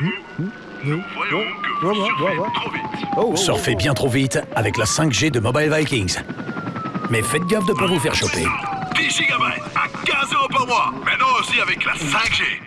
Hmm nous hmm voyons que vous surfez trop vite. Oh, oh. Surfez bien trop vite avec la 5G de Mobile Vikings. Mais faites gaffe de ne pas vous faire choper. 10 gigabytes à 15 euros par mois. Maintenant aussi avec la 5G.